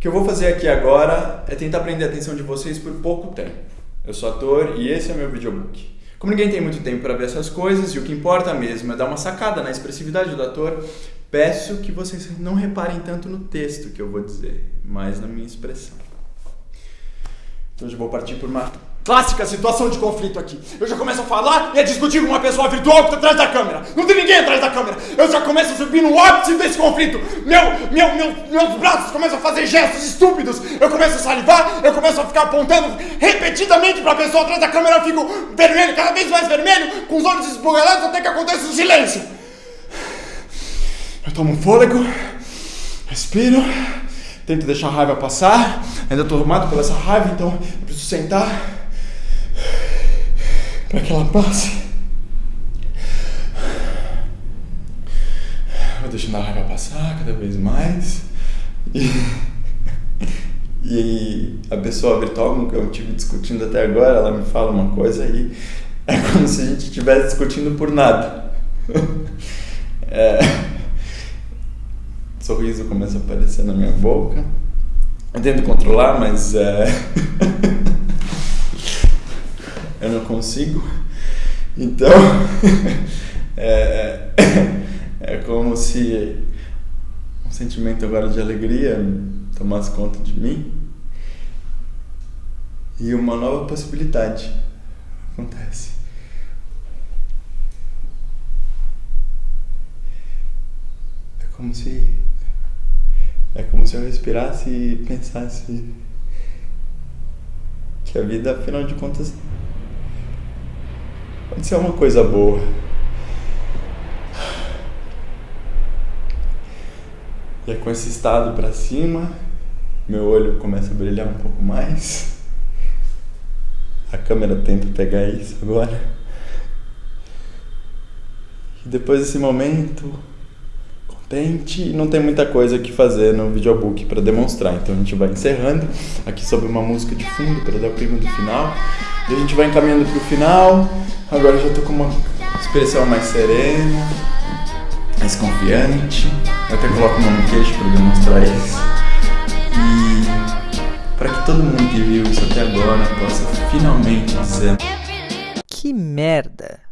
O que eu vou fazer aqui agora é tentar prender a atenção de vocês por pouco tempo. Eu sou ator e esse é meu videobook. Como ninguém tem muito tempo para ver essas coisas e o que importa mesmo é dar uma sacada na expressividade do ator, peço que vocês não reparem tanto no texto que eu vou dizer, mas na minha expressão. Então eu vou partir por uma Clássica situação de conflito aqui. Eu já começo a falar e a discutir com uma pessoa virtual que está atrás da câmera. Não tem ninguém atrás da câmera. Eu já começo a subir no ápice desse conflito. Meu, meu, meu, meus braços começam a fazer gestos estúpidos. Eu começo a salivar, eu começo a ficar apontando repetidamente para a pessoa atrás da câmera. Eu fico vermelho, cada vez mais vermelho, com os olhos esbugalados até que acontece um silêncio. Eu tomo um fôlego, respiro, tento deixar a raiva passar. Ainda estou arrumado pela essa raiva, então eu preciso sentar para que ela passe. Vou deixando a raiva passar cada vez mais. E, e a pessoa virtual que eu estive discutindo até agora, ela me fala uma coisa e é como se a gente estivesse discutindo por nada. É, sorriso começa a aparecer na minha boca. Eu tento controlar, mas é. consigo. Então, é, é como se um sentimento agora de alegria tomasse conta de mim e uma nova possibilidade acontece. É como se é como se eu respirasse e pensasse que a vida, afinal de contas, Pode ser uma coisa boa. E é com esse estado para cima, meu olho começa a brilhar um pouco mais. A câmera tenta pegar isso agora. E depois desse momento, contente, não tem muita coisa que fazer no videobook para demonstrar. Então a gente vai encerrando aqui sobre uma música de fundo para dar o clima do final. E a gente vai encaminhando para o final. Agora já tô com uma expressão mais serena, mais confiante. Eu até coloco uma no queixo para demonstrar isso. E para que todo mundo que viu isso até agora possa finalmente dizer: Que merda!